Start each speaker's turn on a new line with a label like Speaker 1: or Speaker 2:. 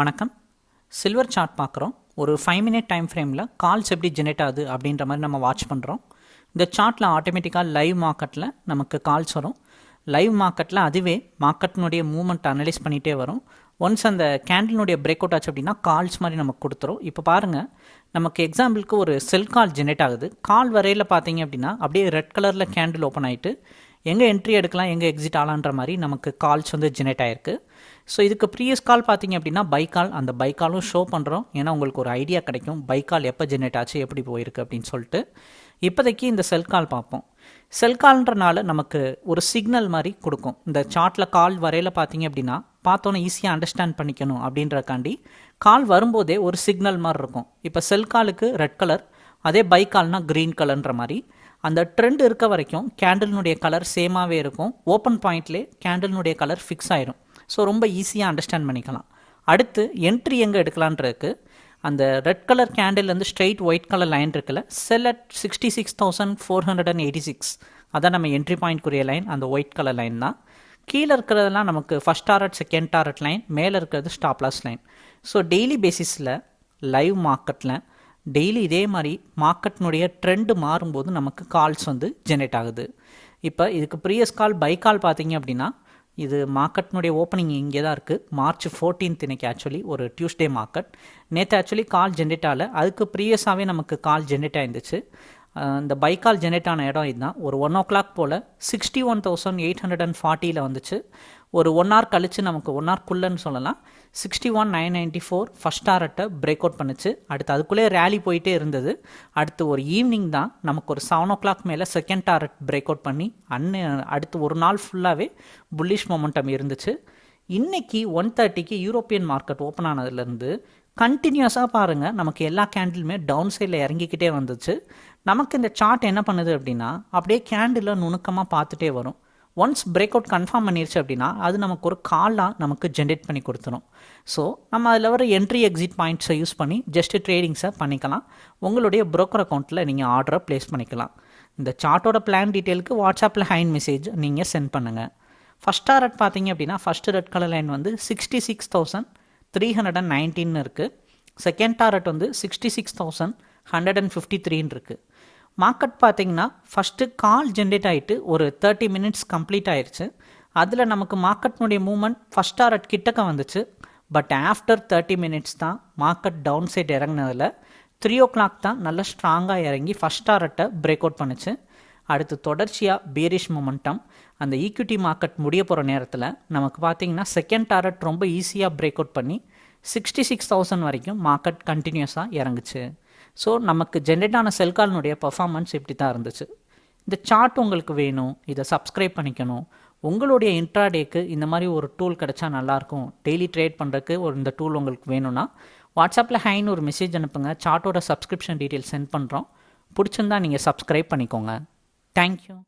Speaker 1: வணக்கம். Silver chart பார்க்குறோம். ஒரு ஃபைவ் மினிட் டைம் ஃப்ரேமில் கால்ஸ் எப்படி ஜெனரேட் ஆகுது அப்படின்ற மாதிரி நம்ம வாட்ச் பண்ணுறோம் இந்த சார்ட்டில் ஆட்டோமேட்டிக்காக லைவ் மார்க்கெட்டில் நமக்கு கால்ஸ் வரும். லைவ் மார்க்கெட்டில் அதுவே மார்க்கெட்டினுடைய மூவ்மெண்ட் அனலைஸ் பண்ணிகிட்டே வரும். ஒன்ஸ் அந்த கேண்டிலுடைய பிரேக் அவுட் ஆச்சு அப்படின்னா கால்ஸ் மாதிரி நமக்கு கொடுத்துரும். இப்போ பாருங்கள் நமக்கு எக்ஸாம்பிளுக்கு ஒரு செல் கால் ஜெனரேட் ஆகுது. கால் வரையில் பார்த்தீங்க அப்படின்னா அப்படியே ரெட் கலரில் கேண்டில் ஓப்பன் ஆகிட்டு எங்கே என்ட்ரி எடுக்கலாம் எங்கே எக்ஸிட் ஆகலான்ற மாதிரி நமக்கு கால்ஸ் வந்து ஜெனரேட் ஆகிருக்கு ஸோ இதுக்கு ப்ரீவியஸ் கால் பார்த்தீங்க அப்படின்னா பைக்கால் அந்த பைக்காலும் ஷோ பண்ணுறோம் ஏன்னா உங்களுக்கு ஒரு ஐடியா கிடைக்கும். பைக்கால் எப்போ ஜென்ரேட் ஆச்சு எப்படி போயிருக்கு அப்படின்னு சொல்லிட்டு இப்போதைக்கு இந்த செல் கால் பார்ப்போம். செல் கால்ன்றனால நமக்கு ஒரு சிக்னல் மாதிரி கொடுக்கும். இந்த சார்ட்டில் கால் வரையில் பார்த்தீங்க அப்படின்னா பார்த்தோன்னே ஈஸியாக அண்டர்ஸ்டாண்ட் பண்ணிக்கணும் அப்படின்றக்காண்டி கால் வரும்போதே ஒரு சிக்னல் மாதிரி இருக்கும். இப்போ செல் காலுக்கு ரெட் கலர் அதே பை கால்னா க்ரீன் கலர்ன்ற மாதிரி. அந்த ட்ரெண்ட் இருக்க வரைக்கும் கேண்டில்னுடைய கலர் சேமாகவே இருக்கும். ஓப்பன் பாயிண்ட்லேயே கேண்டில்னுடைய கலர் ஃபிக்ஸ் ஆயிரும். ஸோ ரொம்ப ஈஸியாக அண்டர்ஸ்டாண்ட் பண்ணிக்கலாம். அடுத்து என்ட்ரி எங்கே எடுக்கலான்றதுக்கு அந்த ரெட் கலர் கேண்டில்லேருந்து ஸ்ட்ரெயிட் ஒயிட் கலர் லைன் இருக்குல்ல sell at sixty six thousand four hundred and eighty six அதான் நம்ம என்ட்ரி பாயிண்ட்க்குரிய லைன் அந்த ஒயிட் கலர் லைன் தான். கீழே இருக்கிறதெல்லாம் நமக்கு first target second target line மேலே இருக்கிறது stop loss line so daily பேசிஸில் லைவ் மார்க்கெட்டில் டெய்லி இதே மாதிரி மார்க்கெட்டினுடைய ட்ரெண்டு மாறும்போது நமக்கு கால்ஸ் வந்து ஜென்ரேட் ஆகுது. இப்போ இதுக்கு ப்ரீவியஸ் கால் பை கால் பார்த்தீங்க அப்படின்னா இது மார்க்கெட்னுடைய ஓப்பனிங் இங்கே தான் இருக்குது மார்ச் ஃபோர்டீன்த் இன்னைக்கு ஆக்சுவலி ஒரு டியூஸ்டே மார்க்கெட் நேற்று ஆக்சுவலி கால் ஜென்ரேட் ஆகல. அதுக்கு ப்ரீவியஸாகவே நமக்கு கால் ஜென்ரேட் ஆயிருந்துச்சு. இந்த பைக்கால் ஜெனரேட் ஆன இடம் இதுதான். ஒரு one o'clock pole sixty one thousand eight hundred and ஃபார்ட்டியில் வந்துச்சு. ஒரு ஒன் ஹவர் கழித்து நமக்கு ஒன் ஹவர்க்குள்ளன்னு சொல்லலாம். Sixty one nine ninety four first ஹார்ட்டை பிரேக் அவுட் பண்ணுச்சு. அடுத்து அதுக்குள்ளே ரேலி போயிட்டே இருந்தது. அடுத்து ஒரு ஈவினிங் தான் நமக்கு ஒரு செவன் ஓ கிளாக் மேலே செகண்ட் டாரட் பிரேக் அவுட் பண்ணி அன்னு அடுத்து ஒரு நாள் ஃபுல்லாகவே புல்லிஷ் மொமெண்டம் இருந்துச்சு. இன்றைக்கி ஒன் தேர்ட்டிக்கு யூரோப்பியன் மார்க்கெட் ஓப்பன் ஆனதுலேருந்து கண்டினியூஸாக பாருங்கள் நமக்கு எல்லா கேண்டிலுமே டவுன் சைடில் இறங்கிக்கிட்டே வந்துச்சு. நமக்கு இந்த சார்ட் என்ன பண்ணுது அப்படின்னா அப்படியே கேண்டில் நுணுக்கமாக பார்த்துட்டே வரும். ஒன்ஸ் பிரேக் அவுட் கன்ஃபார்ம் பண்ணிருச்சு அப்படின்னா அது நமக்கு ஒரு காலாக நமக்கு ஜென்ரேட் பண்ணி கொடுத்துரும். ஸோ நம்ம அதில் வர என்ட்ரி எக்ஸிட் பாயிண்ட்ஸை யூஸ் பண்ணி ஜஸ்ட் ட்ரேடிங்ஸை பண்ணிக்கலாம். உங்களுடைய ப்ரோக்கர் அக்கௌண்ட்டில் நீங்கள் ஆர்டரை ப்ளேஸ் பண்ணிக்கலாம். இந்த சார்ட்டோட பிளான் டீட்டெயிலுக்கு வாட்ஸ்அப்பில் ஹைண்ட் மெசேஜ் நீங்கள் சென்ட் பண்ணுங்கள் ஃபஸ்ட் டாரட் பார்த்தீங்க அப்படின்னா ஃபஸ்ட்டு ரெட் கலர் லைன் வந்து sixty six thousand three hundred and nineteen இருக்குது செகண்ட் டாரட் வந்து sixty six thousand hundred and fifty த்ரீன்னு இருக்குது மார்க்கெட் பார்த்தீங்கன்னா ஃபஸ்ட்டு கால் ஜென்ரேட் ஆகிட்டு ஒரு தேர்ட்டி மினிட்ஸ் கம்ப்ளீட் ஆயிடுச்சு அதில் நமக்கு மார்க்கெட்னுடைய மூவ்மெண்ட் ஃபஸ்ட் டாரட் கிட்டக்க வந்துச்சு. பட் ஆஃப்டர் தேர்ட்டி மினிட்ஸ் தான் மார்க்கெட் டவுன் சைட் இறங்கினதில் த்ரீ ஓ கிளாக் தான் நல்லா ஸ்ட்ராங்காக இறங்கி ஃபஸ்ட் டாரட்டை பிரேக் அவுட் பண்ணுச்சு. அடுத்து தொடர்ச்சியாக பேரிஷ் மொமெண்டம் அந்த ஈக்விட்டி மார்க்கெட் முடிய போகிற நேரத்தில் நமக்கு பார்த்தீங்கன்னா செகண்ட் டாரட் ரொம்ப ஈஸியாக பிரேக் அவுட் பண்ணி சிக்ஸ்டி சிக்ஸ் தௌசண்ட் வரைக்கும் மார்க்கெட் கண்டினியூஸாக இறங்குச்சு. ஸோ நமக்கு ஜென்ரேட் ஆன செல்காலினுடைய பர்ஃபார்மன்ஸ் இப்படி தான் இருந்துச்சு. இந்த சார்ட் உங்களுக்கு வேணும். இதை சப்ஸ்கிரைப் பண்ணிக்கணும். உங்களுடைய இன்ட்ராடேக்கு இந்த மாதிரி ஒரு டூல் கிடச்சா நல்லாயிருக்கும் டெய்லி ட்ரேட் பண்ணுறதுக்கு ஒரு இந்த டூல் உங்களுக்கு வேணும்னா வாட்ஸ்அப்பில் ஹைன்னு ஒரு மெசேஜ் அனுப்புங்க. சார்ட்டோட சப்ஸ்கிரிப்ஷன் டீட்டெயில் சென்ட் பண்ணுறோம் பிடிச்சிருந்தா நீங்கள் சப்ஸ்கிரைப் பண்ணிக்கோங்க. Thank you.